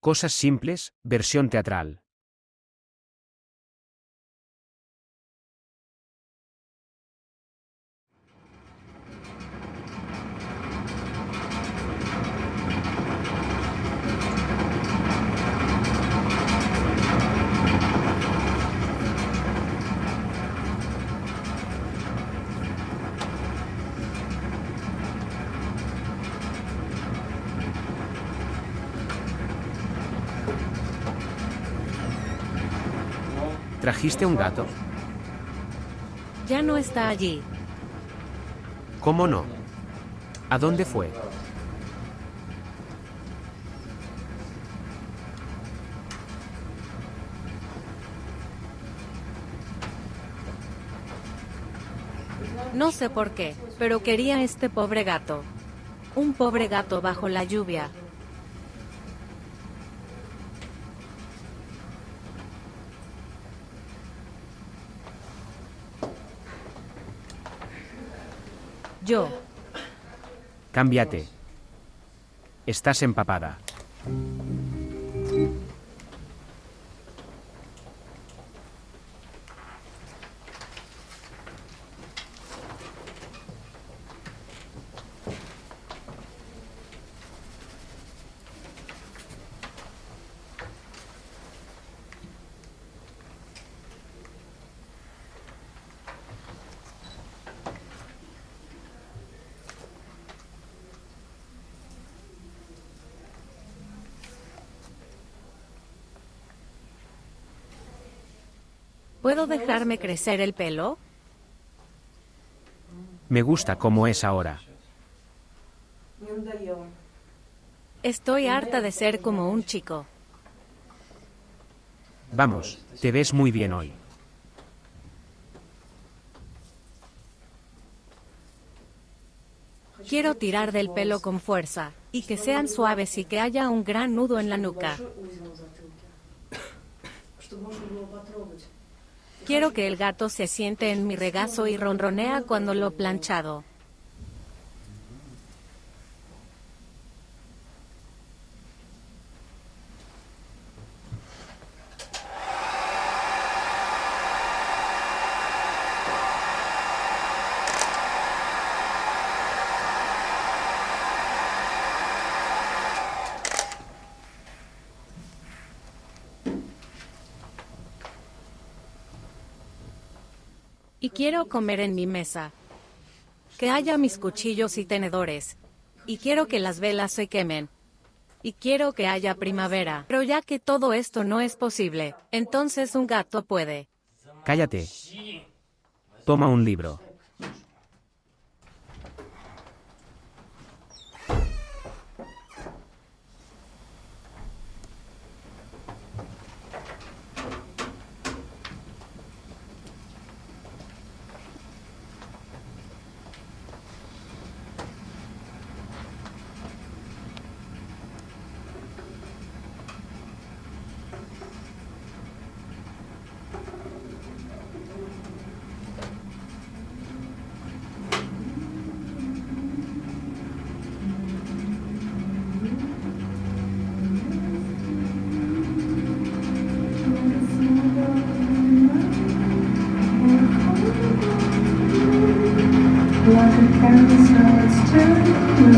Cosas simples, versión teatral. ¿Trajiste un gato? Ya no está allí. ¿Cómo no? ¿A dónde fue? No sé por qué, pero quería este pobre gato. Un pobre gato bajo la lluvia. Yo. Cámbiate. Estás empapada. ¿Puedo dejarme crecer el pelo? Me gusta como es ahora. Estoy harta de ser como un chico. Vamos, te ves muy bien hoy. Quiero tirar del pelo con fuerza, y que sean suaves y que haya un gran nudo en la nuca. Quiero que el gato se siente en mi regazo y ronronea cuando lo planchado. Y quiero comer en mi mesa. Que haya mis cuchillos y tenedores. Y quiero que las velas se quemen. Y quiero que haya primavera. Pero ya que todo esto no es posible, entonces un gato puede. Cállate. Toma un libro. And these roads to